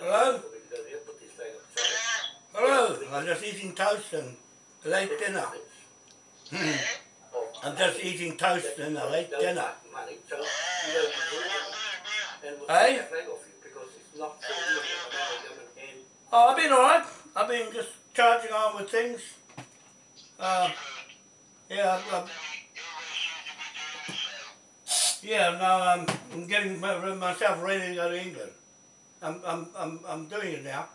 Hello? Hello, I'm just eating toast and a late dinner. I'm just eating toast and a late dinner. Hey? Oh, I've been alright. I've been just charging on with things. Uh, yeah, I've, I've, yeah. Now I'm, I'm getting my- myself ready to go to England. I'm, I'm, I'm, I'm doing it now.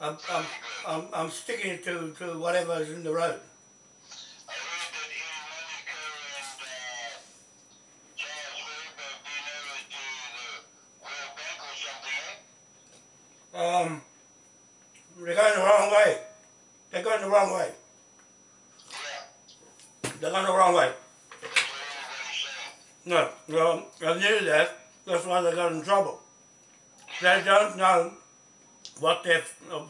I'm, I'm, I'm, I'm sticking to, to whatever's in the road. Um, they're going the wrong way. They're going the wrong way. They're going the wrong way. No, well, I knew that. That's why they got in trouble. They don't know what their, uh,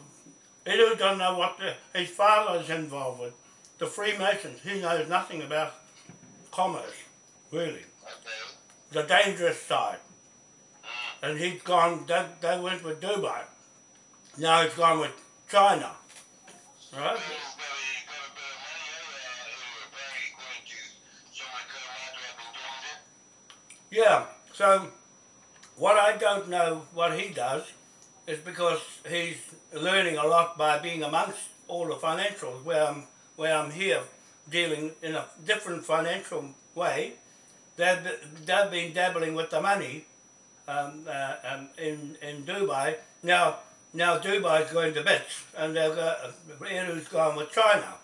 Edu don't know what his father is involved with. The Freemasons, he knows nothing about commerce, really. The dangerous side. And he's gone, they, they went with Dubai. Now he's gone with China. Right? Yeah, so what I don't know what he does is because he's learning a lot by being amongst all the financials where I'm, where I'm here dealing in a different financial way. They've, they've been dabbling with the money um, uh, um, in, in Dubai. Now, now Dubai's going to bits and they've got, Eru's gone with China.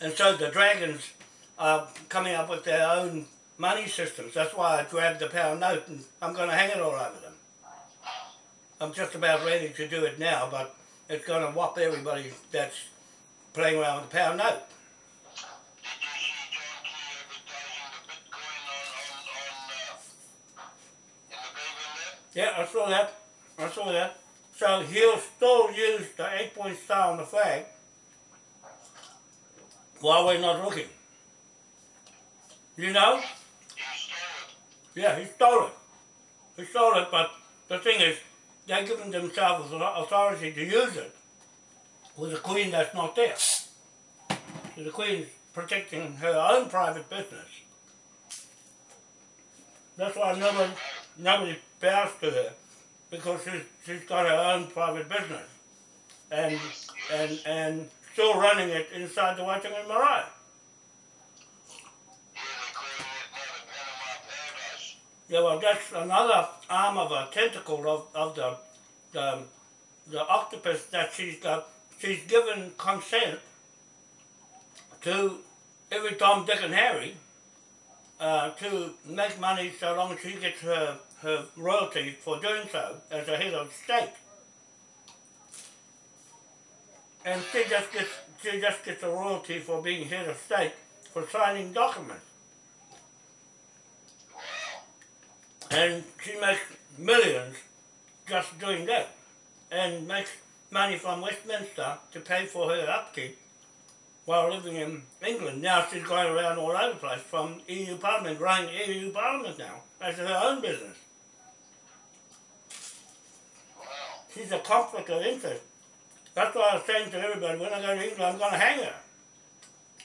And so the dragons are coming up with their own money systems. That's why I grabbed the pound note and I'm going to hang it all over them. I'm just about ready to do it now, but it's going to whop everybody that's playing around with the pound note. Yeah, I saw that. I saw that. So he'll still use the eight-point star on the flag while we're not looking. You know? Yeah, he stole it. He stole it, but the thing is, they're giving themselves the authority to use it with a queen that's not there. So the queen's protecting her own private business. That's why nobody, nobody bows to her, because she's, she's got her own private business. And, and, and still running it inside the Waitangi Marae. Yeah, well, that's another arm of a tentacle of, of the, the the octopus that she's. She's given consent to every Tom, Dick, and Harry uh, to make money so long as she gets her her royalty for doing so as a head of state. And she just gets she just gets a royalty for being head of state for signing documents. And she makes millions just doing that. And makes money from Westminster to pay for her upkeep while living in England. Now she's going around all over the place from EU Parliament, running EU Parliament now. That's her own business. She's a conflict of interest. That's why I was saying to everybody, when I go to England, I'm going to hang her.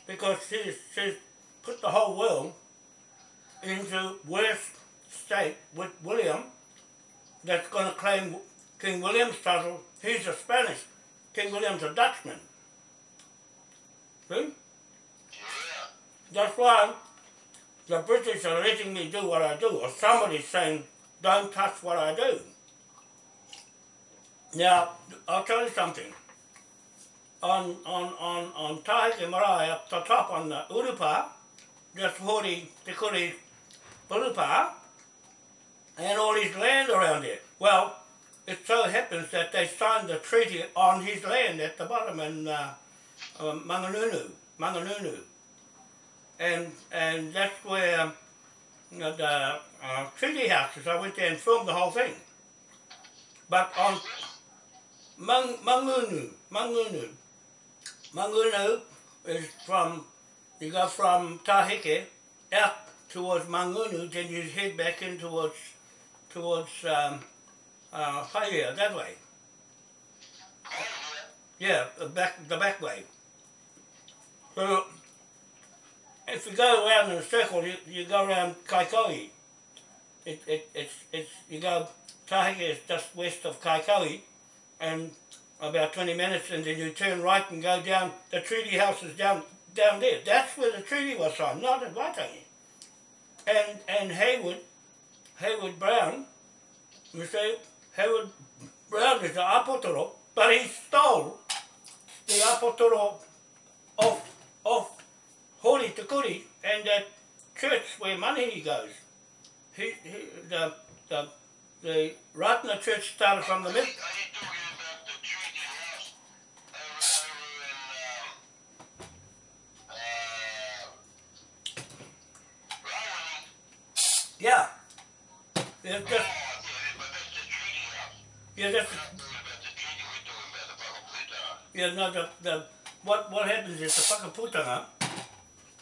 Because she's, she's put the whole world into worse state with William that's going to claim King William's title. He's a Spanish. King William's a Dutchman. See? That's why the British are letting me do what I do, or somebody's saying, don't touch what I do. Now, I'll tell you something. On, on, on, on Tahike Marae, up the top on the Urupa, there's 40 Te Urupa, and all his land around it. Well, it so happens that they signed the treaty on his land at the bottom in uh, uh, Mangungu, Mangungu. And, and that's where you know, the uh, treaty house is. I went there and filmed the whole thing. But on Mang, Mangungu, Mangungu, Mangungu is from, you go from Tahike out towards Mangungu, then you head back in towards towards um, uh, Haia, that way. Yeah, the back the back way. So if you go around in a circle, you, you go around Kaikoui. It, it, it's, it's, you go, Tahike is just west of Kaikoui, and about 20 minutes, and then you turn right and go down, the treaty house is down down there. That's where the treaty was signed, not at Waitangi. And, and Haywood, Haywood Brown, you see, Haywood Brown is the apotoro, but he stole the apotoro of, of Hori Te Kuri and that church where Manini goes. He, he, the, the, the Ratana church started from the Are mid. you talking about the treaty house over, over in, um, uh, Rawani? Yeah. That's, yeah, that's yeah, no, the, the, what, what happens is the whakaputanga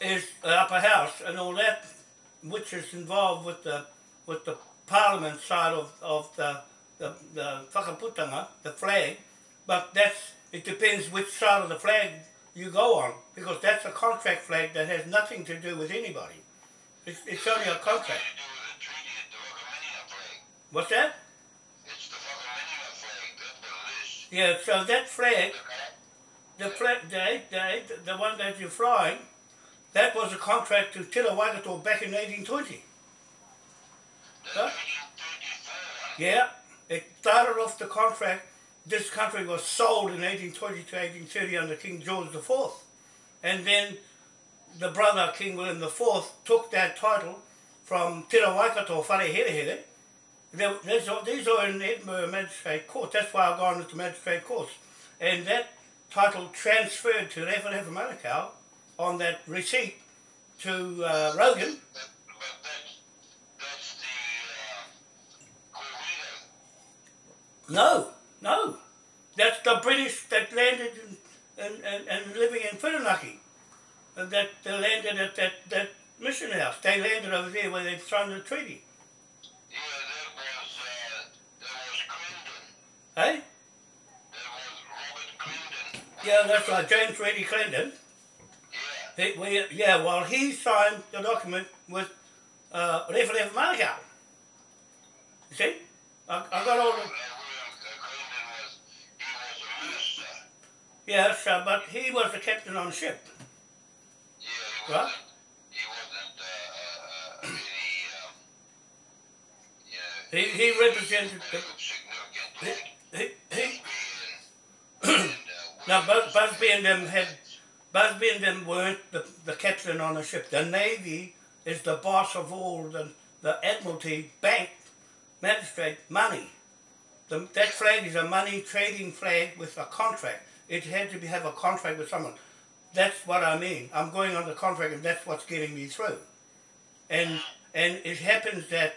is the upper house and all that, which is involved with the, with the parliament side of, of the, the, the whakaputanga, the flag, but that's, it depends which side of the flag you go on, because that's a contract flag that has nothing to do with anybody. It's, it's only a contract. It is. Yeah, so that flag, the flag, the, the, the one that you're flying, that was a contract to Te Waikato back in 1820. Huh? Yeah, it started off the contract. This country was sold in 1820 to 1830 under King George IV. And then the brother, King William IV, took that title from Te Waikato Whareherehere. There- These are in Edinburgh Magistrate Court. That's why I've gone into Magistrate Courts. And that title transferred to Referefa Manukau on that receipt to uh, Rogan. But, but that's, that's the, uh, No, no. That's the British that landed in, and, and, and living in Whirinaki. And that they landed at that, that mission house. They landed over there where they'd signed the treaty. Yeah, that was, uh, that was Clinton. Hey? That was Robert Clinton. Yeah, that's right, James Reddy Clendon. Yeah. He, we, yeah, well, he signed the document with uh, Manukau. You see? I, I got all the... William Clinton was, he was a minister. Yes, uh, but he was the captain on the ship. Yeah, he Right. wasn't, he wasn't, uh, uh, uh, um. He, he represented the... He, he, he, Now, Bus- Busby and them had. Busby and them weren't the, the captain on the ship. The Navy is the boss of all the, the Admiralty, bank, magistrate, money. The, that flag is a money trading flag with a contract. It had to be, have a contract with someone. That's what I mean. I'm going on the contract and that's what's getting me through. And, and it happens that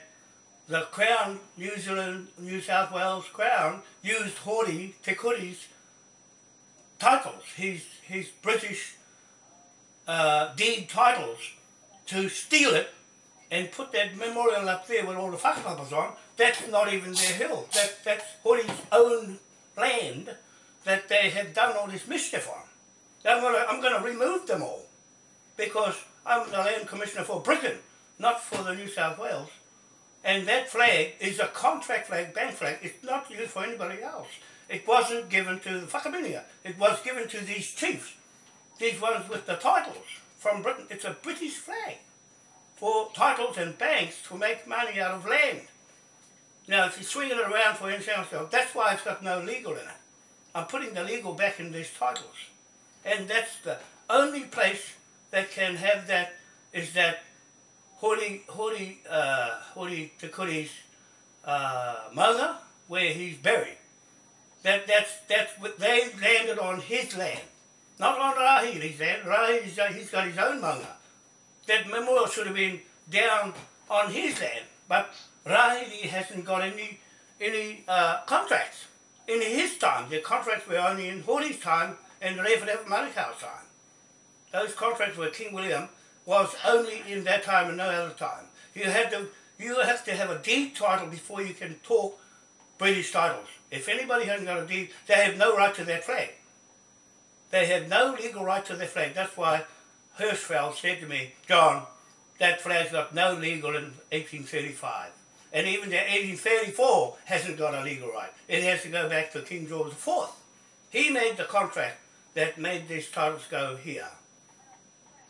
the Crown, New Zealand, New South Wales Crown, used Hori Te Kuri's titles, his, his British uh, deed titles, to steal it and put that memorial up there with all the whakapapas on. That's not even their hill. That, that's Hori's own land that they have done all this mischief on. I'm gonna, I'm gonna remove them all because I'm the land commissioner for Britain, not for the New South Wales. And that flag is a contract flag, bank flag. It's not used for anybody else. It wasn't given to the Whakaminia. It was given to these chiefs, these ones with the titles from Britain. It's a British flag for titles and banks to make money out of land. Now, if you swing it around for anything else, that's why it's got no legal in it. I'm putting the legal back in these titles. And that's the only place that can have that is that Hori, Hori, uh, Hori Te Kuri's uh, maunga, where he's buried. That, that's, that's what they landed on his land, not on Rahiri's land. Rahiri's, uh, he's got his own maunga. That memorial should have been down on his land, but Rahiri hasn't got any, any uh, contracts. In his time, the contracts were only in Hori's time and the Referefa Manukau's time. Those contracts were King William was only in that time and no other time. You had to you have to have a deed title before you can talk British titles. If anybody hasn't got a deed, they have no right to that flag. They have no legal right to their flag. That's why Hirschfeld said to me, John, that flag's got no legal in 1835. And even the 1834 hasn't got a legal right. It has to go back to King George IV. He made the contract that made these titles go here.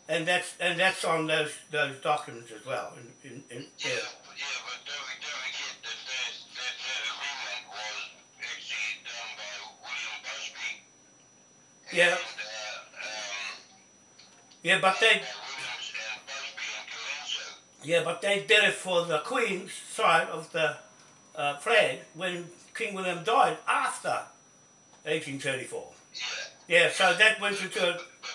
And that's and that's on those those documents as well. In, in, in, Yeah, but, yeah, but don't, don't forget that that, that that agreement was actually done by William Busby. Yeah. And, uh, um, Yeah, but they by Williams and Busby and Colenso. yeah, but they did it for the Queen's side of the uh, flag when King William died after 1834. Yeah. Yeah, so that went into but,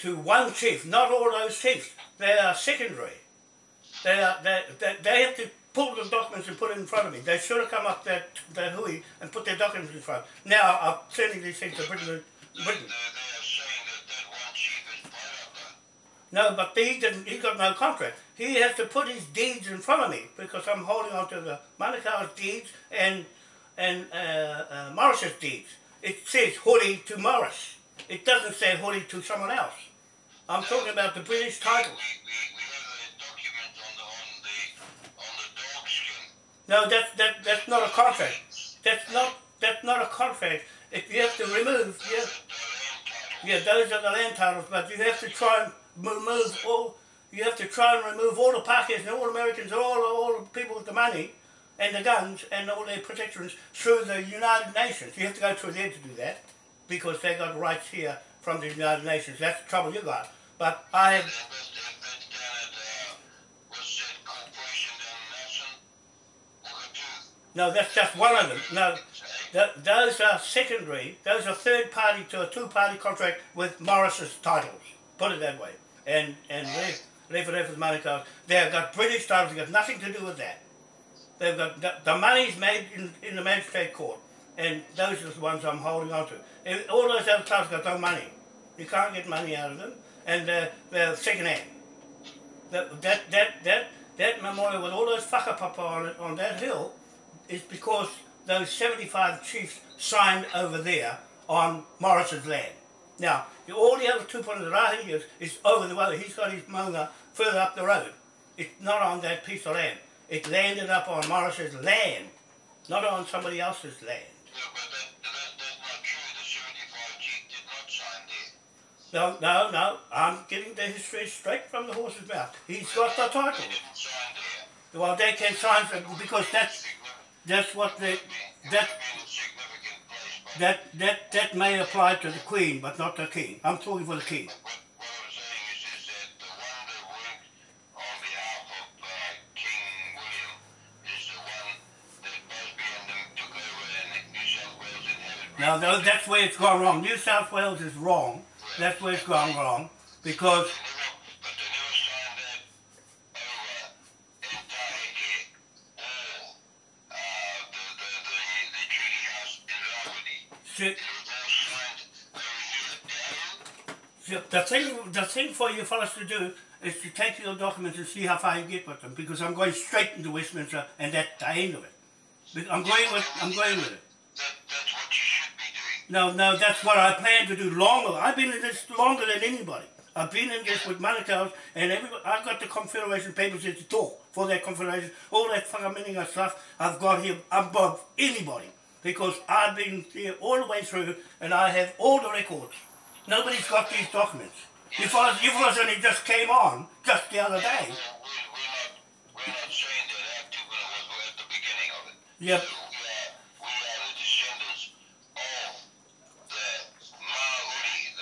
to one chief, not all those chiefs. They are secondary. They, are, they, they, they have to pull the documents and put it in front of me. They should have come up that, that hui and put their documents in front. Now I'm sending these things to Britain. Britain. they are saying that that one chief is Pairaka. No, but he didn't. He got no contract. He has to put his deeds in front of me because I'm holding on to the Manukau's deeds and and uh, uh, Morris's deeds. It says Hoodie to Morris. It doesn't say Hoodie to someone else. I'm talking about the British title. No, that that that's not a contract. That's not that's not a contract. If you have to remove, yeah, yeah, those are the land titles, but you have to try and remove all. You have to try and remove all the Pakistanis and all Americans, all all the people with the money and the guns and all their protections through the United Nations. You have to go through there to do that because they got rights here from the United Nations. That's the trouble you got. But I have no. That's just one of them. No. Th- those are secondary. Those are third party to a two party contract with Morris's titles. Put it that way. And and Leifert Effort's Manukau, they've got British titles. They've got nothing to do with that. They've got the, the money's made in, in the magistrate court, and those are the ones I'm holding on to. All those other titles got no money. You can't get money out of them, and uh, they're, they're second hand. That that that that that memorial with all those whakapapa on it on that hill is because those 75 chiefs signed over there on Morris's land. Now, the- all the other Tupuna Rahi is, is over the way. He's got his maunga further up the road. It's not on that piece of land. It landed up on Morris's land, not on somebody else's land. Uh, No, no, no. I'm getting the history straight from the horse's mouth. He's got the title. Well, they can sign for because that's that's what they that that that that may apply to the queen, but not the king. I'm talking for the king. the the Now, that's where it's gone wrong. New South Wales is wrong. That's where it's gone wrong because the thing the thing for you fellas to do is to take your documents and see how far you get with them because I'm going straight into Westminster and that's the end of it. I'm going with I'm going with it. No, no, that's what I plan to do longer. I've been in this longer than anybody. I've been in this with Manukau's and everybody, I've got the Confederation papers here to talk for that Confederation. All that of stuff I've got here above anybody because I've been here all the way through and I have all the records. Nobody's got these documents. You fellas, you fellas only just came on just the other day. We're,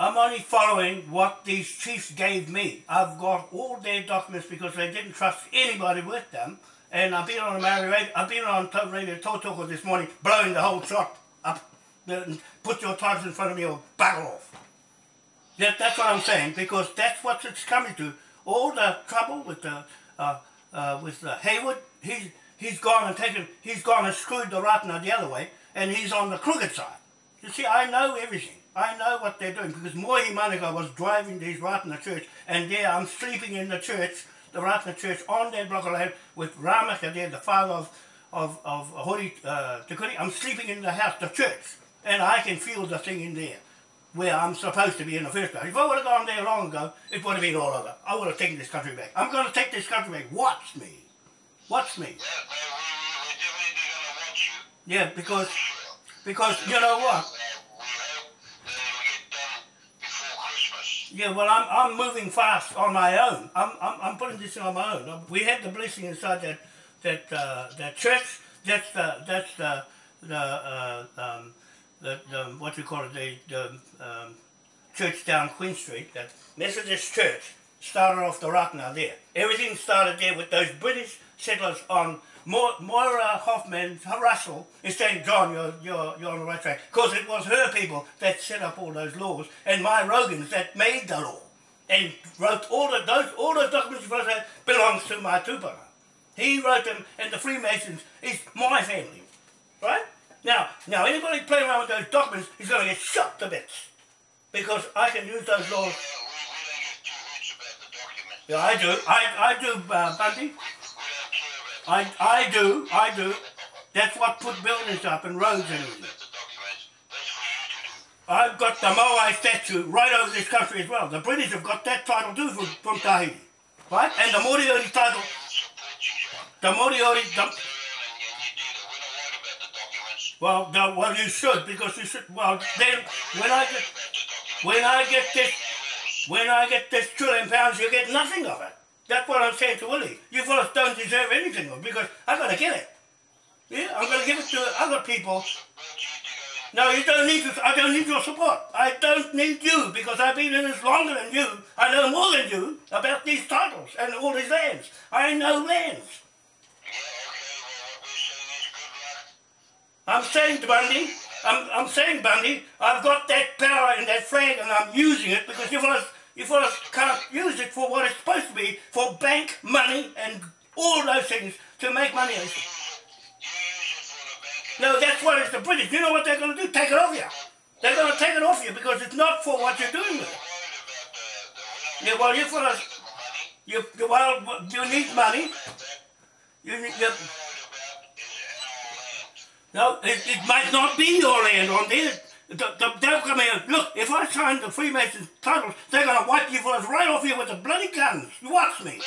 I'm only following what these chiefs gave me. I've got all their documents because they didn't trust anybody with them. And I've been on a Maori radio, I've been on Radio Tautoko this morning, blowing the whole shot up. Put your titles in front of me or bugger off. That, that's what I'm saying because that's what it's coming to. All the trouble with the uh, uh, with the Hayward, he's he's gone and taken, he's gone and screwed the Ratana the other way, and he's on the crooked side. You see, I know everything. I know what they're doing because Mohi Manukau was driving these right in the church, and there I'm sleeping in the church, the Ratana church, on that block of land with Ramaka there, the father of of of Hori uh, Te Kuri. I'm sleeping in the house, the church, and I can feel the thing in there where I'm supposed to be in the first place. If I would have gone there long ago, it would have been all over. I would have taken this country back. I'm going to take this country back. Watch me. Watch me. Yeah, because because you know what? Yeah, well, I'm, I'm moving fast on my own. I'm, I'm, I'm putting this on my own. We had the blessing inside that that uh, that church. That's the that's the the uh, um, the, the what you call it the, the um, church down Queen Street. That Methodist church started off the rock now there. Everything started there with those British settlers on. Mo- Moira Hoffman Russell is saying, John, you're, you're, you're on the right track. Because it was her people that set up all those laws and my Rogans that made the law and wrote all of those, all those documents for that belongs to my tupara. He wrote them and the Freemasons is my family. Right? Now, now anybody playing around with those documents is going to get shot to bits. Because I can use those laws. We, we don't give two hoots about the document. Yeah, I do. I, I do, uh, Bundy. I, I do. I do. That's what put buildings up and roads and everything. I've got the Moai statue right over this country as well. The British have got that title too from, from Tahiti. Right? And the Moriori title, the Moriori, the, well, the, well, you should because you should, well, then when I get, when I get this, when I get this trillion pounds, you get nothing of it. That's what I'm saying to Willie. You fellas don't deserve anything because I gotta get it. Yeah, I'm gonna give it to other people. Support you to go in. No, you don't need to. I don't need your support. I don't need you because I've been in this longer than you. I know more than you about these titles and all these lands. I know lands. Yeah, okay. Well, we're saying is. I'm saying, Bundy, I'm, I'm saying, Bundy, I've got that power and that flag and I'm using it because you fellas, you fellas can't use it for what it's supposed to be, for bank money and all those things to make money. You use it, you use it for the bank and No, that's what it's the British. You know what they're going to do? Take it off you. They're going to take it off you because it's not for what you're doing with it. Yeah, about the, the we're not well, you fellas, the money. you, you, well, you need money. You need, you, What we're worried about is our land. No, it, it might not be your land on there. The, the, they'll come here. Look, if I sign the Freemason titles, they're going to wipe you fellas right off here with the bloody guns. You watch me.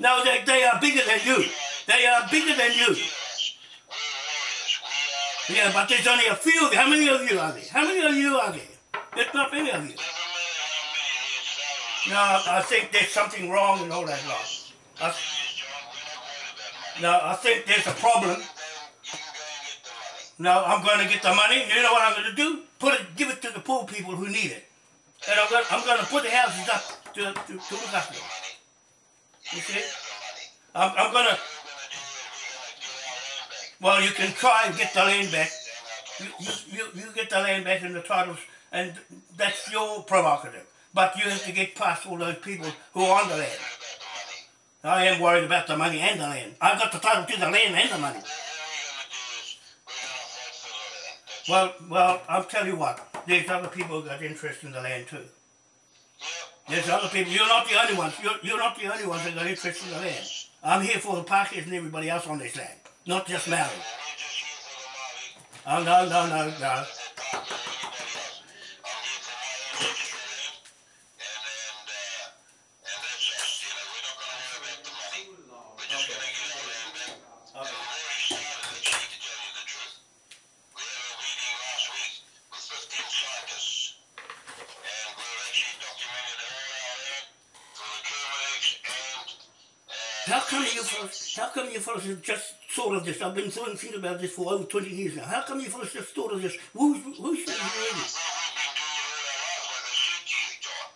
No, they, they are bigger than you. They are bigger than you. Kill us. We're warriors. We are the Yeah, but there's only a few of you. How many of you are there? How many of you are there? There's not many of you. Doesn't matter how many there's thousands. No, I think there's something wrong in all that lot. I, Please, John, we're not worried about money. no, I think there's a problem. No, I'm going to get the money. You know what I'm going to do? Put it, give it to the poor people who need it. And I'm going, I'm going to put the houses up to, to, to them. Money. You see? The. I'm, I'm going to, well, you can try and get the land back. You, you, you, get the land back and the titles, and that's your prerogative. But you have to get past all those people who are on the land. The. I am worried about the money and the land. I've got the title to the land and the money. Well, well, I'll tell you what. There's other people who got interest in the land too. There's other people. You're not the only ones. You're, you're not the only ones that got interest in the land. I'm here for the Parkers and everybody else on this land, not just Maori. We're just here for the Maori. Oh no, no, no, no. Fellas have just thought of this? I've been thinking about this for over 20 years now. How come you fellas just thought of this? Who's, who's been doing it all our lives, like I said you,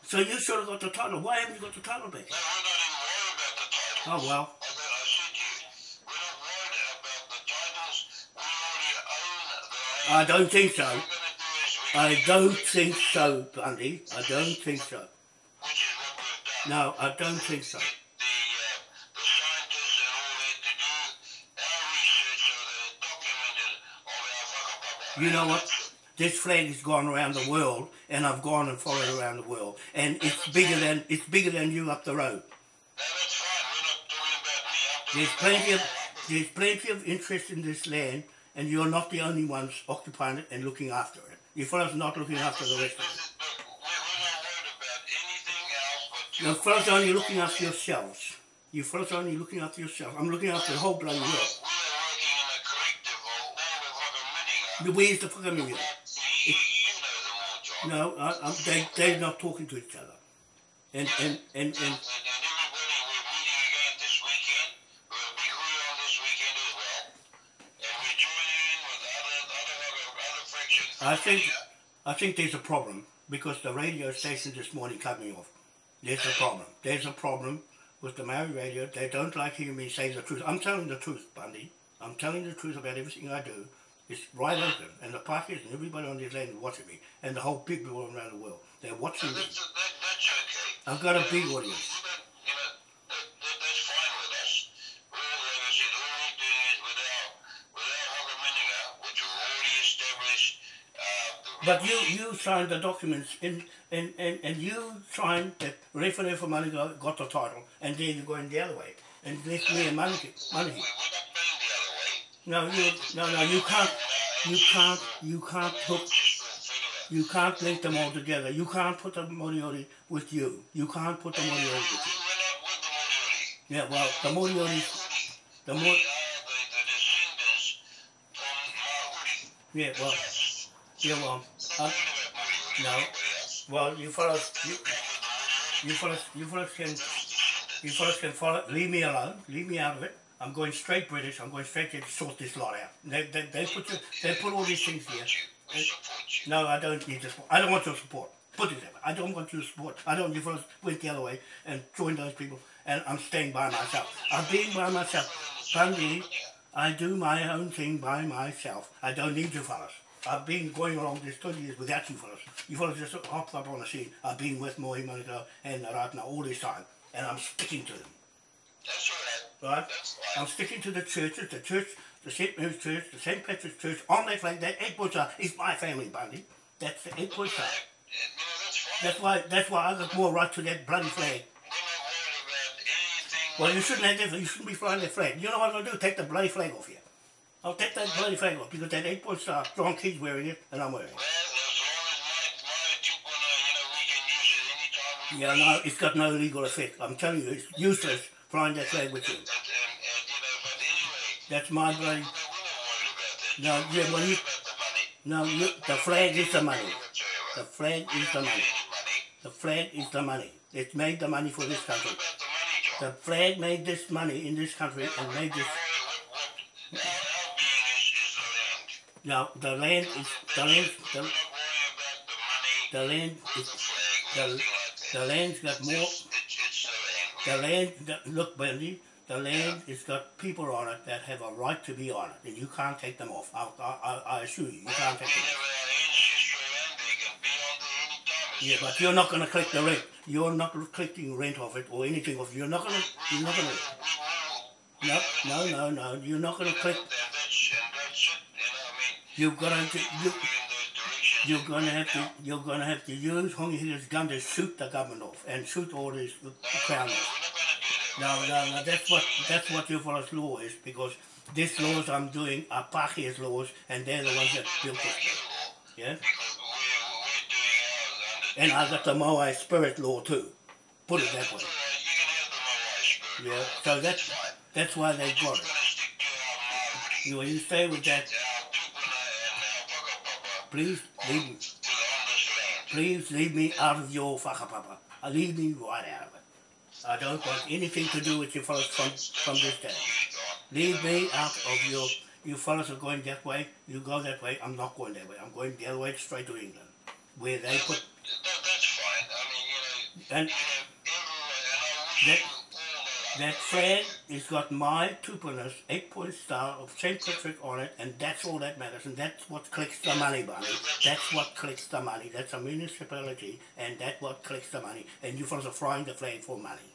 So you should have got the title. Why haven't you got the title back? No, we're not even worried about the. Oh, well. I said, I said to you, we're not worried about the titles. We already own the land. I don't think so. What we're going to do I don't think so, Bundy. I don't think so. Which is what we've done. No, I don't think so. You know what? This flag has gone around the world, and I've gone and followed around the world, and it's bigger than it's bigger than you up the road. There's plenty of there's plenty of interest in this land, and you're not the only ones occupying it and looking after it. You fellas not looking after the rest of it. This is- look, we're- we're not worried about anything else but You you. fellas are only looking after yourselves. You fellas only looking after yourselves. I'm looking after the whole bloody world. working in a collective of all the whakamininga. Where's the fucking million? You, you know them all, No, I, I'm, they they're not talking to each other. And and and and And, and everybody, we're meeting again this weekend. We've got a big hui on this weekend as well. And we're joining in with other, other, other, other fractions. I think. I think there's a problem because the radio station this morning cut me off. There's a problem. There's a problem with the Maori radio. They don't like hearing me say the truth. I'm telling the truth, Bundy. I'm telling the truth about everything I do. It's right open, and the Pākehās and everybody on this land is watching me, and the whole people all around the world. They're watching me. That's, that, that's okay. I've got a big audience. You know, that, that, that's fine with us. We're, like I said, all we're doing is with our, with our whakamininga, which we've already established. Uh, But you you signed the documents, and and, and, and you signed that Referee for Money got the title, and then you're going the other way, and left me and Money. we, money. No, you no no you can't you can't you can't hook you can't link them all together. You can't put the Moriori with you. You can't put the Moriori with you. Yeah, well the Moriori the Maori. yeah well yeah well uh, no. Well you fellas you you fellas you fellas can you fellas can follow leave me alone. Leave me out of it. I'm going straight British. I'm going straight to sort this lot out. They, they, they put you, they put all these things here. No, I don't need support. I don't want your support. Put it that. I don't want your support. I don't. You fellas went the other way and joined those people, and I'm staying by myself. I'm being by myself. Bundy, I do my own thing by myself. I don't need you fellas. I've been going along this 20 years without you fellas. You fellas just hopped up on the scene. I've been with Mohi Manukau and Ratana all this time, and I'm sticking to them. Right. I'm sticking to the churches, the church, the St. Mary's Church, the St. Patrick's Church, on that flag, that eight points is my family, buddy. That's the eight no, that's why that's why I got more right to that bloody flag. We're not worried about anything. Well you shouldn't have that you shouldn't be flying that flag. You know what I'm gonna do? Take the bloody flag off you. I'll take that bloody flag off because that eight point star, John Key's wearing it and I'm wearing it. Well, as long as my, my tupuna, you know, we can use it anytime Yeah, no, it's got no legal effect. I'm telling you, it's useless flying that flag with you. That's my that. No, yeah, well, you- money. No, the flag is the money. The flag is the money. money. The flag is the money. It made the money for this country. the money, flag made this money in this country and made this. Now the land is the land. The, the land is the- the land's got more. The land. look, Bendy, the land has got people on it that have a right to be on it, and you can't take them off. I, I, I- assure you, you Well, can't take them off. our ancestral land. They can be on there any time. It's Yeah, but you're not going to collect the rent. You're not collecting rent off it or anything off it. You're not going to. You're not going to. No, no, no, no. You're not going to collect. You're going to. You, you're going to have to. You're going to have to use Hongi Hika's gun to shoot the government off and shoot all these crown off. No, no, no. That's what that's what your fellows law is because these laws I'm doing are Pākehās laws and they're the ones that built this law. Yeah. And I got the Moai spirit law too. Put it that way. Yeah. So that's that's why they got it. You you stay with that, please leave me. Please leave me out of your whakapapa. Uh, Leave me right out of it. I don't want anything to do with you fellas from, from this day. Leave me out of your, you fellas are going that way, you go that way, I'm not going that way. I'm going the other way straight to England. Where they put, that, that's fine. I mean, you know, and you know, everywhere, and I wish That- you all the that flag has got my two-pointers, eight-point star of St. Patrick on it, and that's all that matters, and that's what clicks the money, Barney. That's what clicks the money. That's a municipality, and that's what clicks the money. And you fellas are flying the flag for money.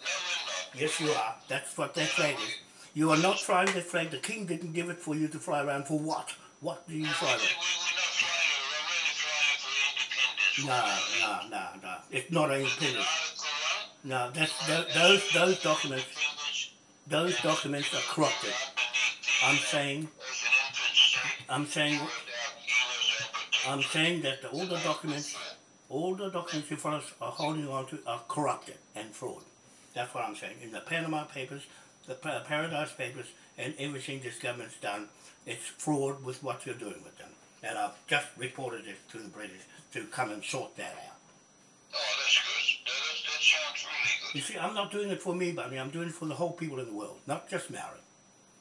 No, we're not. Yes, you are. That's what that flag is. You are not flying that flag. The king didn't give it for you to fly around for what? What do you fly with? we're not flying, we're really flying for independence. No, no, no, no. It's not Is it independent. Article 1? No, that's tho- those those documents. Those documents are corrupted. I'm saying, I'm saying. I'm saying that the, all the documents, all the documents you fellas are holding on to are corrupted and fraud. That's what I'm saying. In the Panama Papers, the Paradise Papers, and everything this government's done, it's fraud with what you're doing with them. And I've just reported it to the British to come and sort that out. Oh, that's good. That, that, that sounds really You see, I'm not doing it for me, but I mean, I'm doing it for the whole people in the world, not just Maori.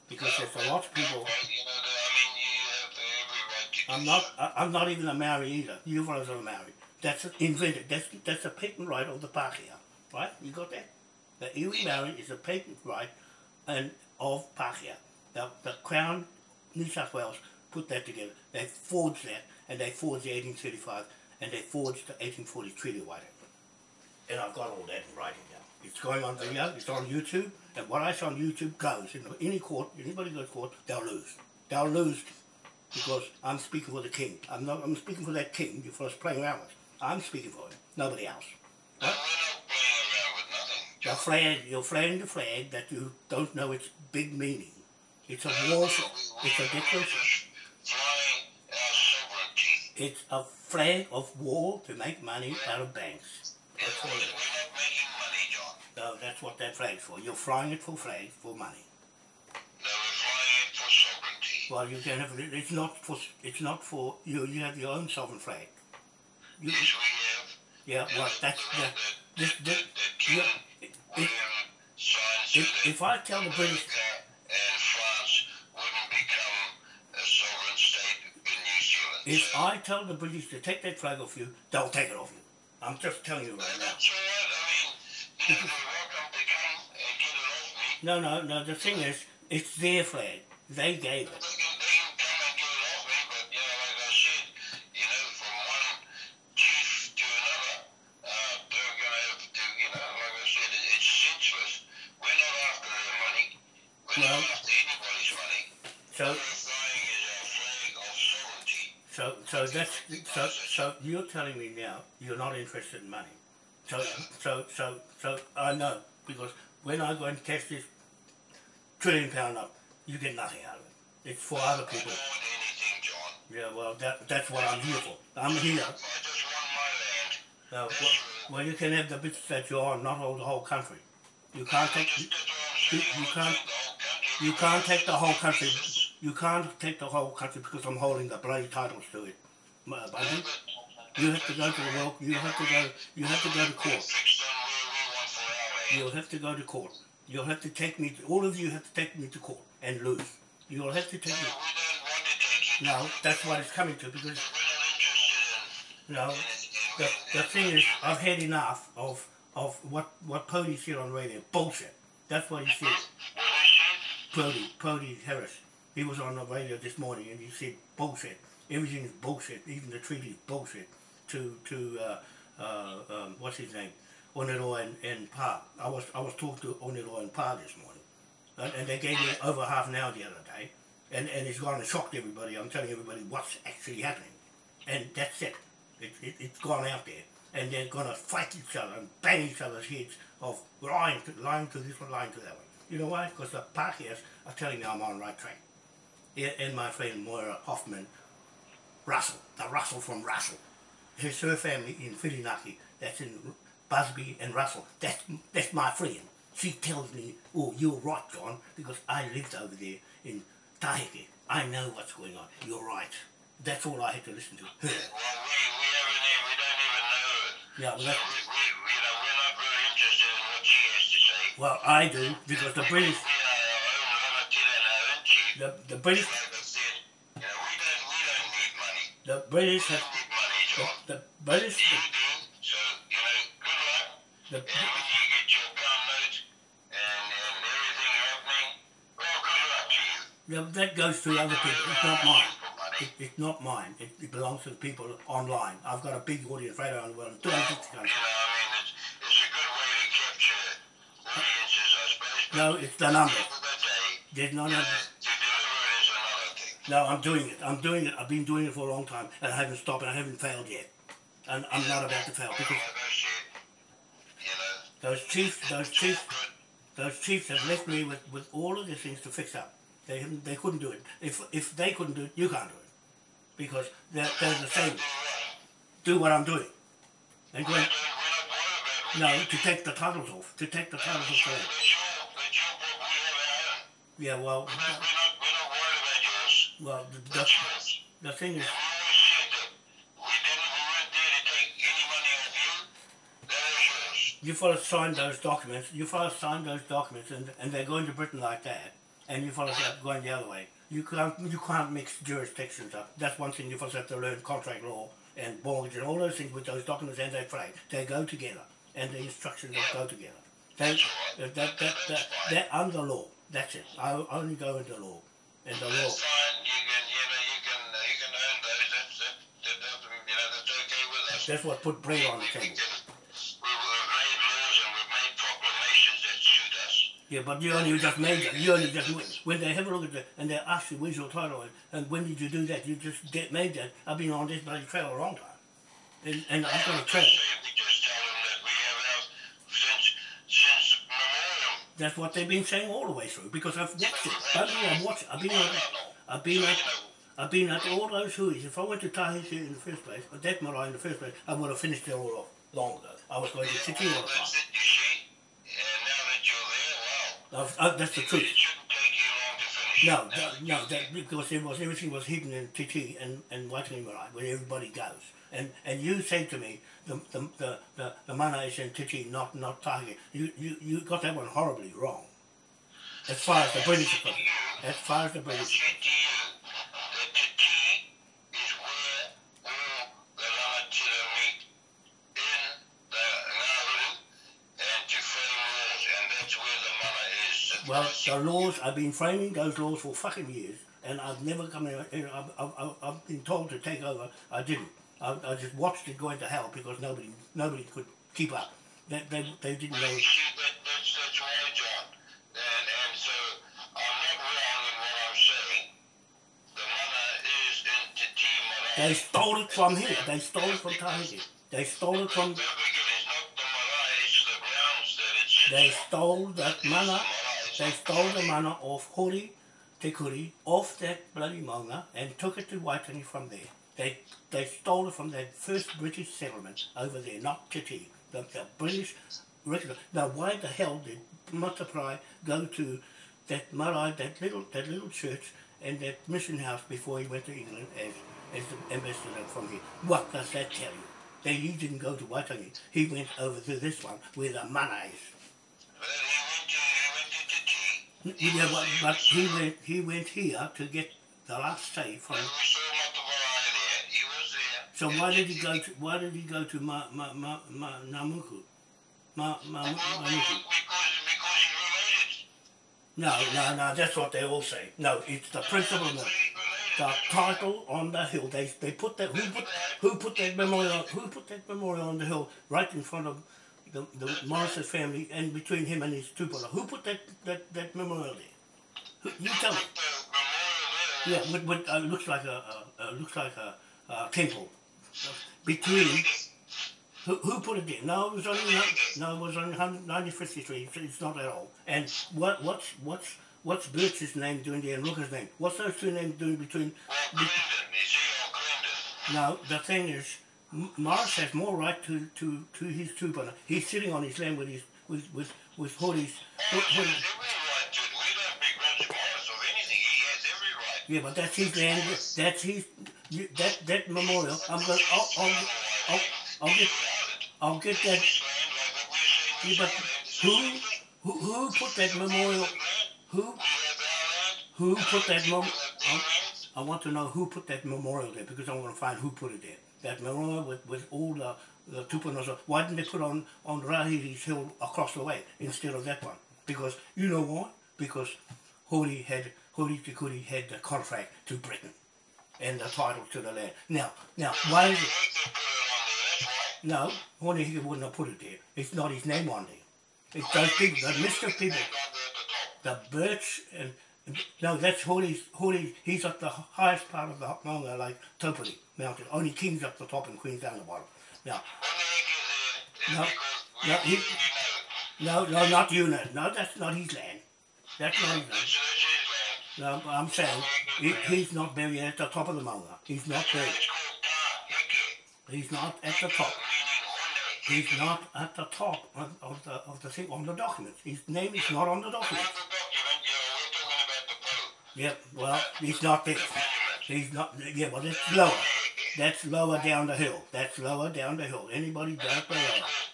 Because there's a lot of people. Well, you know, I mean, you have every right to I'm not. I'm not even a Maori either. You fellas are a Maori. That's invented. That's that's a patent right of the Pākehā, right? You got that? The iwi Maori is a patent right, and of Pākehā. The the Crown, New South Wales put that together. They forged that, and they forged the 1835, and they forged the 1840 Treaty of Waitangi. And I've got all that in writing now. It's going on video. It's on YouTube, and what I say on YouTube goes. In any court, anybody goes to court, they'll lose. They'll lose because I'm speaking for the king. I'm not. I'm speaking for that king. You fellas playing around with. I'm speaking for him. Nobody else. No, we're not playing around with nothing, You're John. flag. You're flying the flag that you don't know its big meaning. It's a No, war. we- flag. It's a declaration. just flying our sovereignty. It's a flag of war to make money out of banks. That's all it is. not making money, John. No, that's what that flag's for. You're flying it for flag for money. No, we're flying it for sovereignty. Well, you can have it. It's not for. It's not for you. You have your own sovereign flag. You, Yes, we have. yeah. Well, that's the- that. This, this, yeah, if, William if, if I tell the British, America and France wouldn't become a sovereign state in New Zealand. if I tell the British to take that flag off you, they'll take it off you. I'm just telling you right now. That's all right. I mean, you know, you're welcome to come and get it off me. No, no, no. The thing is, it's their flag. They gave it. So so. You're telling me now you're not interested in money. So, so, so, so I know because when I go and test this trillion pound note, you get nothing out of it. It's for other people. don't want anything, John. Yeah, well, that that's what I'm here for. I'm here. I just want my land. Uh, well, well, you can have the bits that you're not all the whole country. You can't take. That's, that's what I'm you- you can't- the whole country. You can't take the whole country. You can't take the whole country because I'm holding the bloody titles to it. Yeah, You have to go to the. You have to go. You have to go to court. You'll have to go to court. You'll have to take me. To, all of you have to take me to court and lose. You'll have to take me. No, that's what it's coming to because no. The, the thing is, I've had enough of of what what Pody said on radio. Bullshit. That's what he said? Pody, Pody Harris. He was on the radio this morning and he said bullshit. Everything is bullshit. Even the treaty is bullshit. To to uh, uh, um, what's his name, Onero and, and Pa. I was I was talking to Onero and Pa this morning, and, and they gave me over half an hour the other day, and and it's gone and shocked everybody. I'm telling everybody what's actually happening, and that's it. It, it it's gone out there, and they're gonna fight each other and bang each other's heads of lying to lying to this one, lying to that one. You know why? Because the Pākehās are telling me I'm on the right track. And my friend Moira Hoffman, Russell, the Russell from Russell, his her family in Whirinaki, that's in Busby and Russell. That's that's my friend. She tells me, "Oh, you're right, John, because I lived over there in Tahike. I know what's going on. You're right." That's all I had to listen to. Her. Well, we, we haven't even, we don't even know it. Yeah, well, So we, we, you know, we're not very interested in what she has to say. Well, I do because the British, We are our own limited and our own chief. the, the British, Like I said, you know, we don't, we don't need money. The British have, the, the British, You do, so, you know, good luck. the, And when you get your pound note and, and everything happening, well, good luck to you. the, that goes to other people. It's not mine. asking for money. It, it's not mine. It, it belongs to the people online. I've got a big audience right around the world, in 250 You countries. know, I mean, it's, it's a good way to capture audiences, I suppose. No, it's the numbers. at the end of the day, There's no you numbers. to deliver it is another thing. No, I'm doing it. I'm doing it. I've been doing it for a long time, and I haven't stopped, and I haven't failed yet. And I'm not about to fail because like you know, those chiefs, those chiefs, those chiefs have left me with, with all of these things to fix up. They haven't, they couldn't do it. If if they couldn't do it, you can't do it, because they're, they're the same. Do what? I'm doing, and We going don't, we're not worried about no to take the titles off, to take the titles off. Yeah, for well, the, the, the thing is, that you. That fellas signed those documents. You fellas signed those documents, and and they're going to Britain like that, and you fellas are going the other way. You can't you can't mix jurisdictions up. That's one thing you fellas have to learn: contract law and mortgage and all those things with those documents and that flag. They go together, and the instructions will go together. They, that, that, that, that, they're under law. That's it. I only go into law, and the law. That's fine. You can, you know, you can, uh, you can own those. That's, that, that, that, you know, that's okay with us. That's what put bread on the table. we, we've made laws and we've made proclamations that suit us. Yeah, but you only just made that. You only just when they have a look at it and they ask you where's your title and, when did you do that? You just get made that. I've been on this bloody trail a long time, and and I've got a trail. just say- We just tell them that we have ours since, since memorial. That's what they've been saying all the way through because I've watched it. I've been, I've watched it. I've been at, I've been at, I've been at all those hui's. If I went to Tahiti in the first place, or that Marae in the first place, I would have finished it all off long ago. I was going to Te Tii all the time. see. And now that you're there, wow. I've, I, that's the truth. No, that, no, that because it was everything was hidden in Te Tii and and Waitangi Marae, where everybody goes. And and you said to me the the the the, the mana is in Te Tii, not not Tahiti. You you you got that one horribly wrong. As far as the British are concerned, as far as the British, well, the laws I've been framing those laws for fucking years, and I've never come in. I've, I've, I've, I've been told to take over. I didn't. I, I just watched it go into hell because nobody nobody could keep up. They, they, they didn't know. You see, that, that's, that's right, John. And, and so I'm not wrong in what I'm saying. The mana is in Te Marae. They stole it from here. They stole it from Tahiti. They stole it from. Don't not the marae, it's the grounds that it They stole that mana. They stole the mana off Hori Te Kuri, off that bloody maunga, and took it to Waitangi from there. They they stole it from that first British settlement over there, not Titi. The, the British regular. Now, why the hell did Mataprai go to that marae, that little that little church, and that mission house before he went to England as as the ambassador from here? What does that tell you? That he didn't go to Waitangi. He went over to this one where the mana is. He Yeah, was but, but he went he went here to get the last say from. He. So why did he go to why did he go to Ma Ma Ma Ma Namuku? Ma Ma he related. No, no, no. That's what they all say. No, it's the principle. He related. The title on the hill. They they put that who put who put that memorial who put that memorial on the hill right in front of the the Morrison family and between him and his tupela. Who put that that that memorial there? Who, you tell me. Put the memorial there. Yeah, with, with, uh, looks like a, a looks like a, a temple between. Who, who put it there? No, it was only no, it was on 95th Street. It's not at all. And what what's what's what's Birch's name doing there and Lucas' name? What's those two names doing between? Well, Clinton, you see, or No, the thing is, Morris has more right to to to his tupa. He's sitting on his land with his with with with Hoodie's. Every right to it. We don't begrudge Morris of anything. He has every right. Yeah, but that's his land. That's his. That that memorial. I'm gonna. I'll, I'll, I'll, I'll get. I'll get that. His land, like what we're saying, Yeah, but his land, it's who the same thing. Who, who put that memorial? Who You have our land. who put that mem? I. I want to know who put that memorial there because I want to find who put it there. That memorial with, with all the the tupanos. Why didn't they put on on Rahiri's hill across the way instead of that one? Because you know why? Because Hori had Hori Te Kuri had the contract to Britain and the title to the land. Now, now, why is it? No, Hori Hiki wouldn't have put it there. It's not his name on there. It's those people, the list of people. The birch and no, that's Hori's. Hori, he's at the highest part of the Maunga, like Topoli Mountain. Only King's up the top and Queen's down the bottom. Now, Only Hick is there. No, It's because we, no, he- we, we know. no, no, not you, no, no, that's not his land. That's not his land. that's his land. No, but I'm saying he, he's not buried at the top of the Maunga. He's not buried. It's called Ta Heke. He's not at the top. He's not at the top of, of the of the thing on the documents. His name is not on the Not Yep. Well, he's not there. He's not. Yeah, well, that's lower. That's lower down the hill. That's lower down the hill. Anybody down below. It's.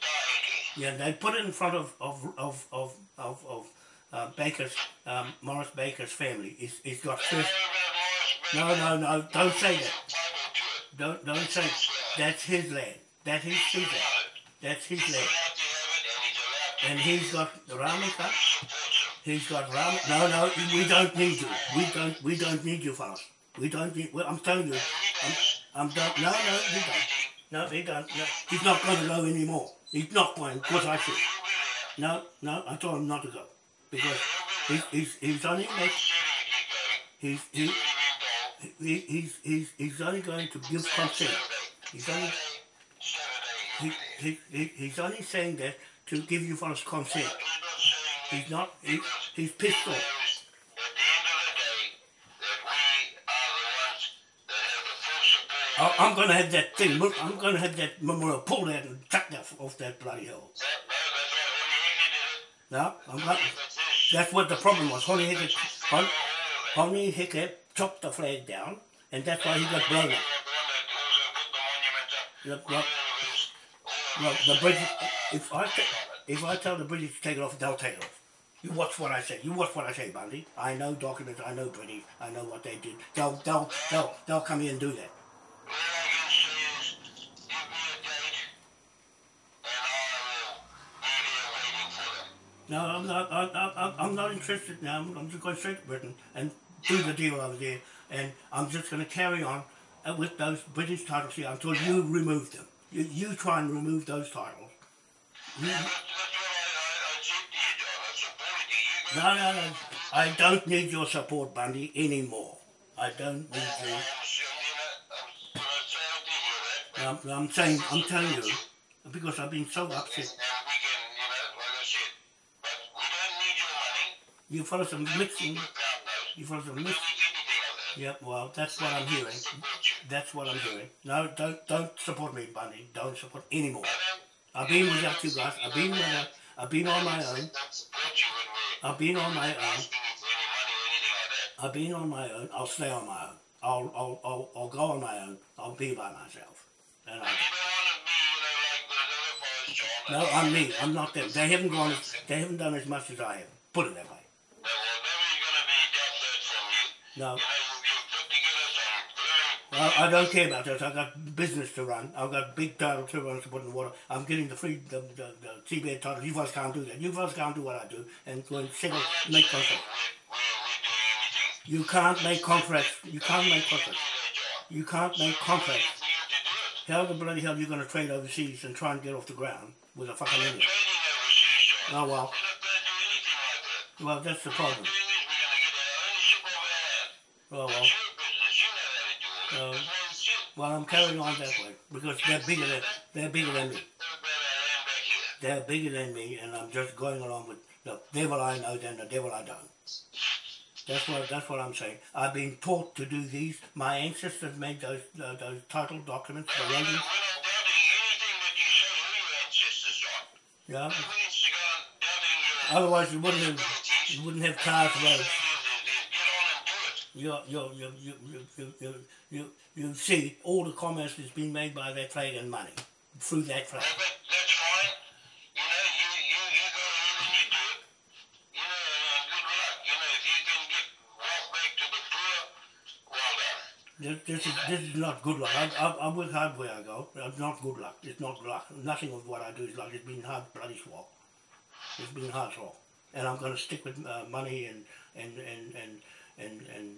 Yeah, they put it in front of of of of of, of uh, Baker's um, Morris Baker's family. It's, it's got first. No, no, no! Don't say that. Don't don't say that's his land. That is his land. That's his land. And he's he's got the Ramika. He's got Ram. No, no, we don't need you. We don't. We don't need you, fellas. We don't need. Well, I'm telling you. I'm. I'm don't. No, no, he don't. No, he don't. No, he's not going to go anymore. He's not going because I said. No, no, I told him not to go because he's he's, he's only he's he, he, he's he's he's only going to give consent. He's only he, he, he, he's only saying that to give you fellas consent. He's not. He, he's pissed off. I'm going to have that thing. I'm going to have that memorial pulled out and chucked off, off that bloody hill. No, I'm. That's what the problem was. Hone Heke, Hon, Hone Heke chopped the flag down, and that's why he got blown up. The, the, the, the British, if I if I tell the British to take it off, they'll take it off. You watch what I say. You watch what I say, Bundy. I know documents. I know British. I know what they did. They'll they'll they'll they'll come here and do that. All I can say is, give me a date, and I will be here waiting for them. No, I'm not. I, I, I- I'm not interested now. I'm, I'm just going straight to Britain and do the deal over there, and I'm just going to carry on uh, with those British titles here until you remove them. You, you try and remove those titles. No, no, no. I don't need your support, Bundy, anymore. I don't need you. I'm, um, I'm saying, I'm telling you, because I've been so upset. You follow some mixing. You follow some mixing. Yep, well, that's what I'm hearing. That's what I'm hearing. No, don't don't support me, Bundy. Don't support anymore. I've been without you guys. I've been with I've been on my own. don't support you when we're I've been on my own. asking you for any money or anything like that. I've been on my own. I'll stay on my own. I'll I'll I'll, I'll go on my own. I'll be by myself. And I, You don't want to be, you know, like those other boys, John. no, I'm me. I'm not them. They haven't gone. as- They haven't done as much as I have. Put it that way. There I, I don't care about that. I've got business to run. I've got big title to run to put in the water. I'm getting the free, the, the, the seabed title. You fellas can't do that. You fellas can't do what I do and go and settle, make contracts. You can't make contracts. You can't make contracts. You can't make contracts. How the bloody hell are you going to trade overseas and try and get off the ground with a fucking John. Oh, well. Well, that's the problem. Oh, doing this, how to do it. That's why it's you. Well, I'm carrying on that way because they're bigger than they're bigger than me. What about our land back here? They're bigger than me, and I'm just going along with the devil I know than the devil I don't. That's what that's what I'm saying. I've been taught to do these. My ancestors made those uh, those title documents. The We're not, we're not doubting anything that you say or your ancestors, John. Yeah. No means to go on your Otherwise, you wouldn't have you wouldn't have cars roads you you you you you you you, you see all the commerce that's been made by that trade and money through that trade. This, this, is, this is not good luck. I, I, I work hard where I go. It's not good luck. It's not luck. Nothing of what I do is luck. It's been hard bloody slog. It's been hard slog. And I'm going to stick with uh, money and, and, and, and and, and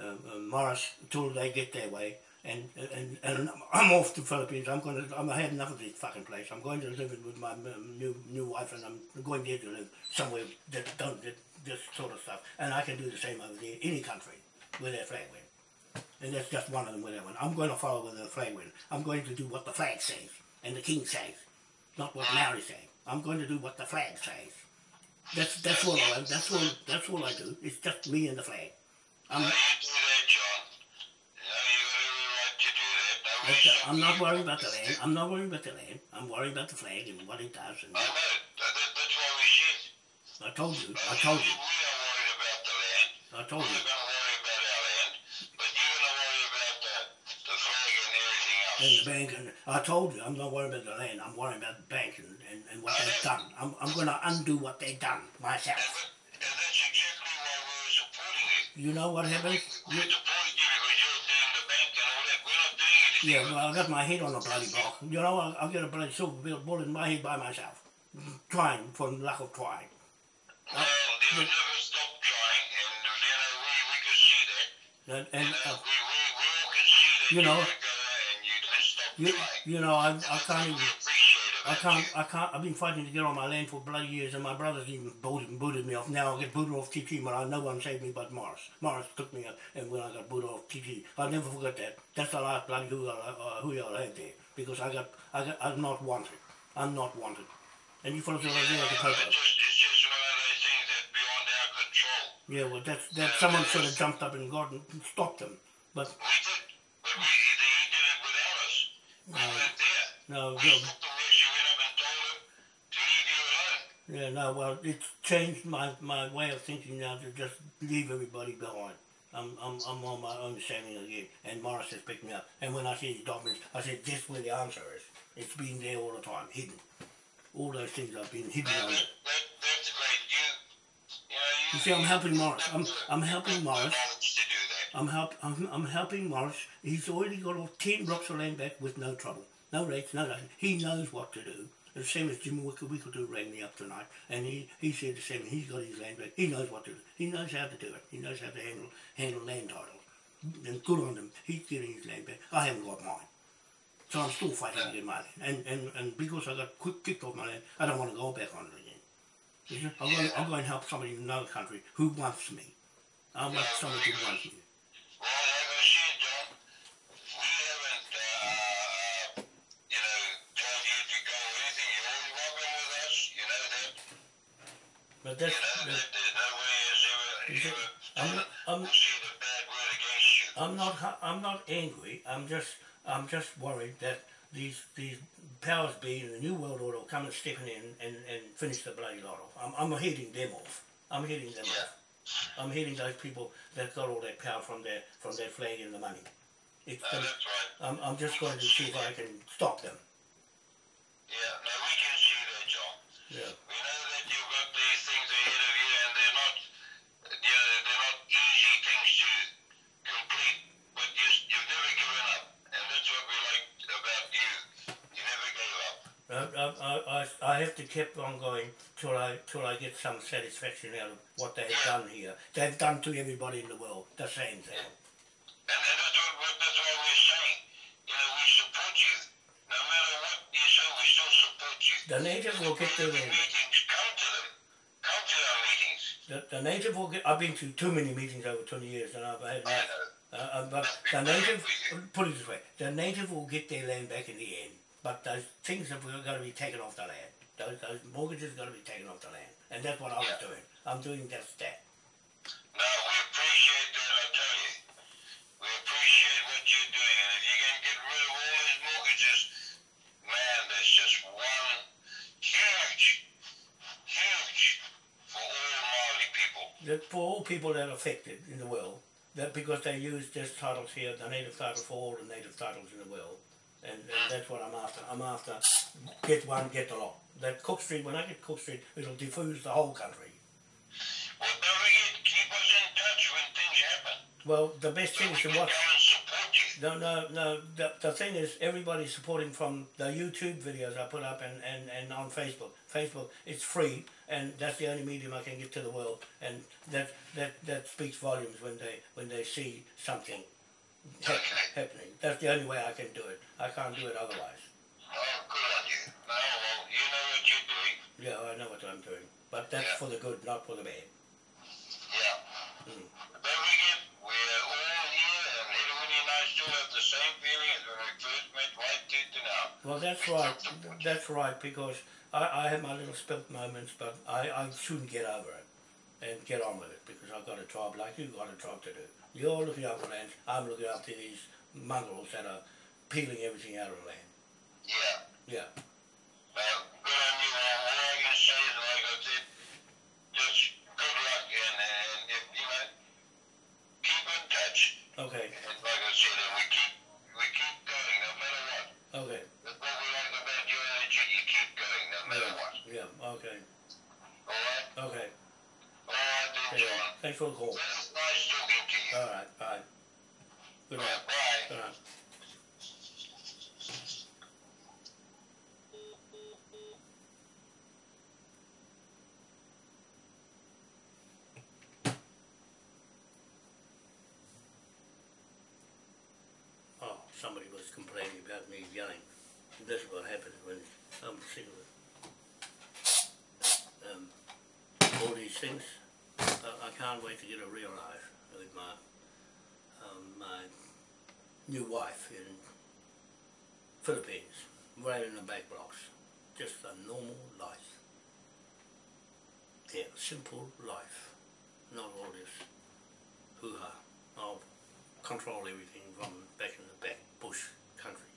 uh, uh, Morris till they get their way. And, and and I'm off to Philippines. I'm to. I'm I had enough of this fucking place. I'm going to live with my new new wife, and I'm going there to live somewhere that don't that, this sort of stuff. And I can do the same over there, any country where their flag went. And that's just one of them where they went. I'm going to follow where the flag went. I'm going to do what the flag says and the king says, not what Maori says. I'm going to do what the flag says. That's that's all I that's all that's all I do. It's just me and the flag. I'm you do that, John. You got every right to do that. Now we that's- should- I'm not worried about the land. I'm not worried about the land. I'm worried about the flag and what it does. And I know. That, that, that's why we should. I told you. I told We are worried about the land. I told you. And the bank, and I told you, I'm not worried about the land. I'm worried about the bank and, and, and what they've done. I'm, I'm going to undo what they've done myself. that- and that's exactly why we're supporting you. You know what happens? We're You, supporting you because you're doing the bank and all that. We're not doing anything. yeah, well, I got my head on a bloody block. You know, I, I'll get a bloody silver bullet in my head by myself. Trying for lack of trying. Well, they'll never stop trying, and you know we, we can see that. And, and Uh, uh, we, we, we all can see that you know, you, you know, I, I can't even. We appreciate it. I can't, I can't, I've been fighting to get on my land for bloody years and my brothers even booted, booted me off. Now I get booted off Te Tii, but I no one saved me but Morris. Morris took me up and when I got booted off Te Tii, I'll never forget that. That's the last bloody who I, uh, who I had there. Because I got, I got, I'm not wanted. I'm not wanted. And you fellas are there the it's paper. just, it's just one of those things that's beyond our control. Yeah, well that's, that someone should have jumped up and got and stopped them. But We did, but we, he, he did it without us. We No. weren't there. no, We no, stopped the worst. You went up and told him to leave you alone. Yeah, no, well, it's changed my, my way of thinking now to just leave everybody behind. I'm, I'm, I'm on my own standing again, and Morris has picked me up. And when I see these documents, I said, this where the answer is. It's been there all the time, hidden. All those things have been hidden great. You, you know, you. You see, I'm helping Morris. I'm, I'm helping Morris. The knowledge to do that. I'm, help, I'm, I'm helping Morris. He's already got all 10 blocks of land back with no trouble. No rates, no nothing. He knows what to do. The same as Jim Wicker, Wickledo rang me up tonight, and he, he said the same. He's got his land back. He knows what to do. He knows how to do it. He knows how to handle handle land titles. And good on him. He's getting his land back. I haven't got mine. So I'm still fighting to get my land. And, and, and because I got quick kicked off my land, I don't want to go back on it again. I'm going, I'm going to help somebody in another country who wants me. I want somebody who wants me. But that's, You know that's that, that nobody has ever, You see, ever I'm not, I'm, will say the bad word against you. I'm not, I'm not angry. I'm just, I'm just worried that these, these powers be in the new world order will come and step in and, and, finish the bloody lot off. I'm, I'm heading them off. I'm heading them Yeah. off. I'm heading those people that got all that power from their, from their flag and the money. It's No, gonna, that's right. I'm, I'm just going to see if I can stop them. Have on going till I till I get some satisfaction out of what they have done here. They've done to everybody in the world the same thing. And, and that's what we're, that's why we're saying. You know, we support you. No matter what you say, we still support you. The native will get their land. meetings, come to them. Come to our meetings. The, the native will get. I've been to too many meetings over twenty years, and I've had. I. Uh, uh, but the native, put it this way, the native will get their land back in the end. But those things have got to be taken off the land. Those, those mortgages got to be taken off the land, and that's what I was doing. I'm doing just that. No, we appreciate that, I tell you. We appreciate what you're doing. And if you can get rid of all these mortgages, man, that's just one huge, huge for all Maori people. That for all people that are affected in the world, that because they use this titles here, the native title for all the native titles in the world, and, and mm. that's what I'm after. I'm after get one, get the lot. That Cook Street, when I get Cook Street, it'll diffuse the whole country. Well, don't forget, keep us in touch when things happen. Well, the best So thing is to watch. come and support No, no, no. The, the thing is, everybody's supporting from the YouTube videos I put up and, and, and on Facebook. Facebook, it's free, and that's the only medium I can get to the world, and that that, that speaks volumes when they when they see something Okay. happening. That's the only way I can do it. I can't do it otherwise. Yeah, I know what I'm doing, but that's Yeah. for the good, not for the bad. Yeah. Mm. Don't forget, we're all here, and everyone and I still have the same feeling as when we first met right tooth and out. Well, that's right. That's right because I, I have my little spilt moments, but I, I soon get over it and get on with it because I've got a job like you've got a job to do. You're looking after land. I'm looking after these mongrels that are peeling everything out of the land. Yeah. Yeah. Well, good on you. All all I can say is, like I said, just good luck, and, and if, you know, keep in touch. Okay. And like I said, and we keep, we keep going, no matter what. Okay. That's what we like about your attitude. You keep going, no matter what. Yeah. Okay. All right? Okay. All right, then, Yeah. John. Thanks for the call. Well, nice talking to you. All right. Bye. Good night. Bye. Good night. Oh, somebody was complaining about me yelling. This is what happens when I'm sick of it. Um, all these things, I, I can't wait to get a real life with my um, my new wife in Philippines, right in the back blocks. Just a normal life. Yeah, simple life. Not all this hoo-ha. I'll control everything from back in the back bush country.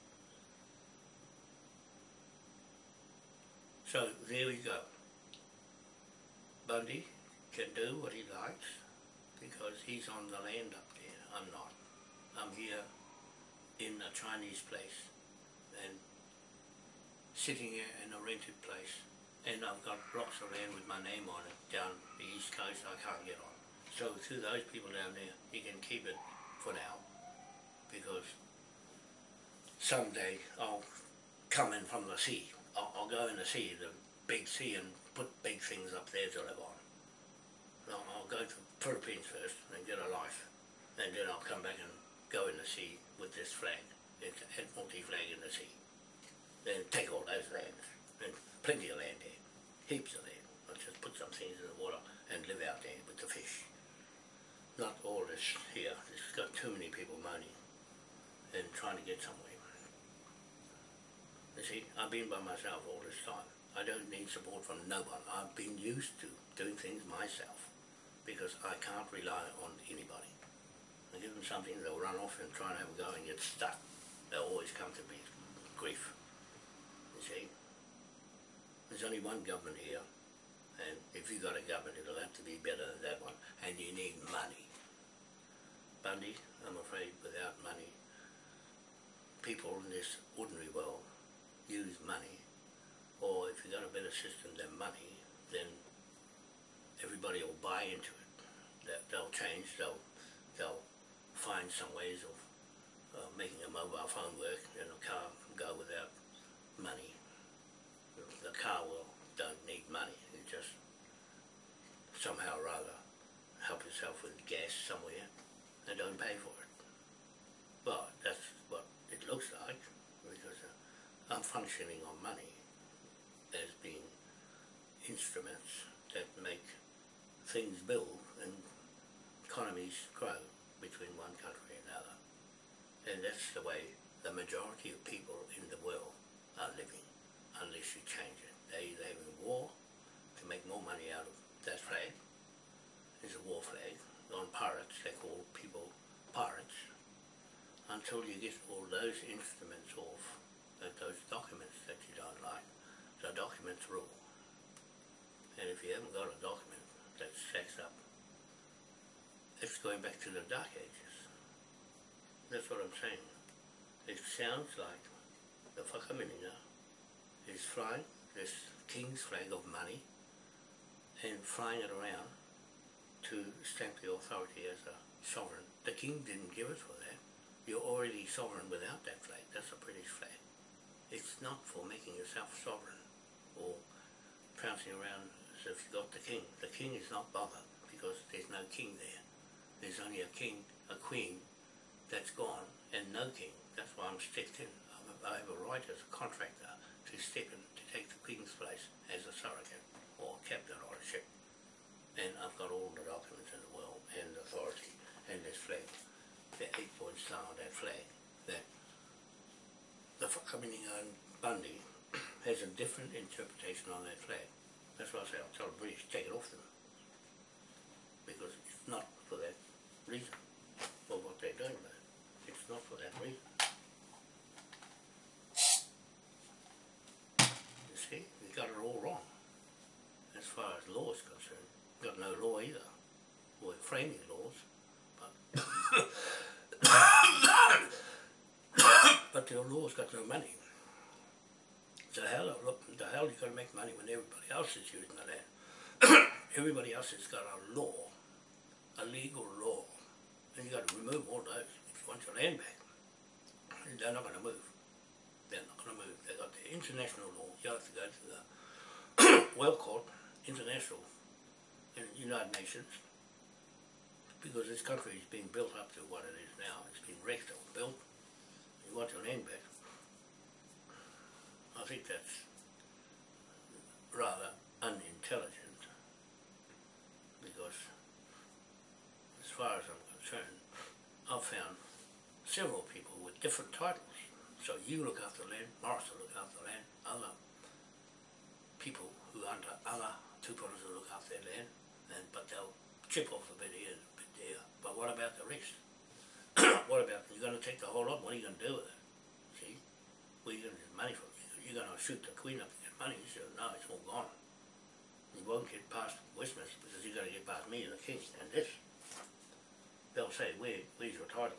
So there we go. Bundy can do what he likes because he's on the land up there. I'm not. I'm here in a Chinese place and sitting in a rented place and I've got blocks of land with my name on it down the east coast I can't get on. So to those people down there, you can keep it for now because someday I'll come in from the sea. I'll, I'll go in the sea, the big sea and put big things up there to live on. I'll, I'll go to Philippines first and get a life and then I'll come back and go in the sea with this flag, and Admiralty flag in the sea. Then take all those lands, and plenty of land there, heaps of land. I'll just put some things in the water and live out there with the fish. Not all this here, it's got too many people moaning and trying to get somewhere. You see, I've been by myself all this time. I don't need support from no one. I've been used to doing things myself because I can't rely on anybody. I give them something, they'll run off and try and have a go and get stuck. They'll always come to me, grief. You see? There's only one government here, and if you've got a government, it'll have to be better than that one, and you need money. Bundy, I'm afraid without money, people in this ordinary world use money, or if you've got a better system than money, then everybody will buy into it. They'll change, they'll they'll find some ways of uh, making a mobile phone work and a car go without money. The- car will don't need money. You just somehow or other help yourself with gas somewhere and don't pay for it. Well, that's what it looks like because uh, I'm functioning on money as being instruments that make things build and economies grow between one country and another. And that's the way the majority of people in the world are living, unless you change it. They either having war to make more money out of that flag. It's a war flag. On pirates, they call people pirates. Until you get all those instruments off, uh, those documents that you don't like, the documents rule. And if you haven't got a document that stacks up, going back to the dark ages. That's what I'm saying. It sounds like the Whakaminenga is flying this king's flag of money and flying it around to stamp the authority as a sovereign. The king didn't give it for that. you're already sovereign without that flag. That's a British flag. It's not for making yourself sovereign or prancing around as if you've got the king. The king is not bothered because there's no king there. There's only a king, a queen that's gone and no king. That's why I'm stepped in. I have a right as a contractor to step in to take the queen's place as a surrogate or captain on a ship. And I've got all the documents in the world and authority and this flag, the eight point star on that flag, that the Whakaminenga uh, Bundy has a different interpretation on that flag. That's why I say I'll tell the British take it off them. Because it's not for that reason, for what they're doing it. It's not for that reason. You see, we got it all wrong. As far as law is concerned, we got no law either. We're framing laws, but but the law's got no money. The, look, the hell you got to make money when everybody else is using the land? everybody else has got a law, a legal law, and you got to remove all those if you want your land back. They're not going to move. They're not going to move. They got the international law. You have to go to the World Court, international, and United Nations, because this country is being built up to what it is now. It's been wrecked or built. You want your land back. I think that's rather unintelligent because as far as I'm several people with different titles. So you look after land, Morris will look after land, other people who under other tupuna will look after their land, and but they'll chip off a bit here and a bit there. But what about the rest? what about you're going to take the whole lot? What are you going to do with it? See, are you going to get money from? You're going to shoot the Queen up to get money. so no, it's all gone. You won't get past Westminster because you're going to get past me and the King and this. They'll say, Where, where's your title?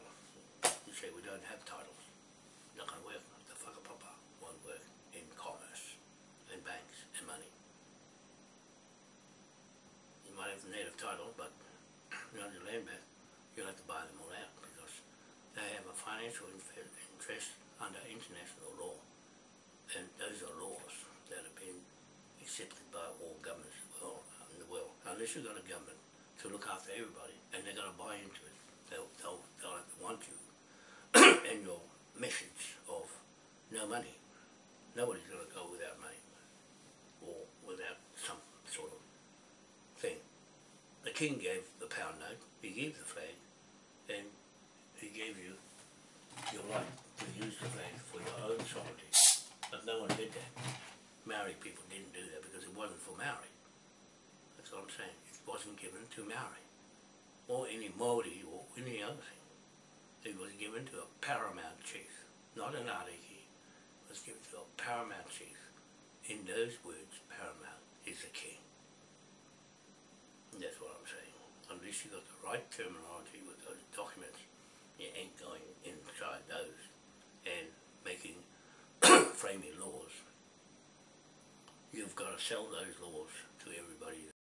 We don't have titles. Not going to work. The whakapapa won't work in commerce, in banks, and money. You might have the native title, but you know, your land back, you'll have to buy them all out because they have a financial interest under international law. And those are laws that have been accepted by all governments in in um, the world. Unless you've got a government to look after everybody and they're going to buy into it, they'll, they'll, they'll want you your message of no money. Nobody's going to go without money or without some sort of thing. The king gave the pound note, he gave the flag, and he gave you your right to use the flag for your own sovereignty. But no one did that. Maori people didn't do that because it wasn't for Maori. That's what I'm saying. It wasn't given to Maori or any Māori or any other thing. It was given to a paramount chief, not an ariki. It was given to a paramount chief. In those words, paramount is the king. And that's what I'm saying. Unless you got the right terminology with those documents, you ain't going inside those and making framing laws. You've got to sell those laws to everybody